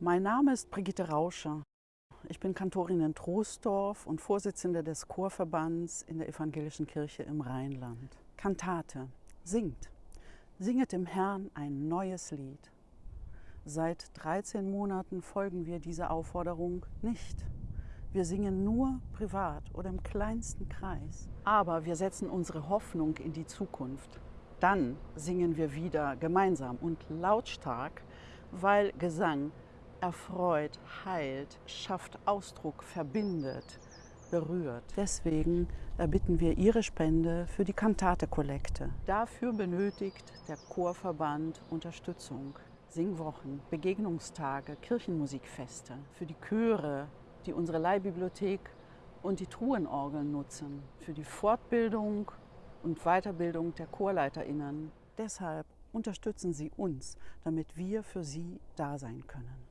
Mein Name ist Brigitte Rauscher. Ich bin Kantorin in Troisdorf und Vorsitzende des Chorverbands in der Evangelischen Kirche im Rheinland. Kantate. Singt. Singet dem Herrn ein neues Lied. Seit 13 Monaten folgen wir dieser Aufforderung nicht. Wir singen nur privat oder im kleinsten Kreis. Aber wir setzen unsere Hoffnung in die Zukunft. Dann singen wir wieder gemeinsam und lautstark, weil Gesang erfreut, heilt, schafft Ausdruck, verbindet, berührt. Deswegen erbitten wir Ihre Spende für die Kantate-Kollekte. Dafür benötigt der Chorverband Unterstützung. Singwochen, Begegnungstage, Kirchenmusikfeste, für die Chöre, die unsere Leihbibliothek und die Truhenorgeln nutzen, für die Fortbildung und Weiterbildung der ChorleiterInnen. Deshalb unterstützen Sie uns, damit wir für Sie da sein können.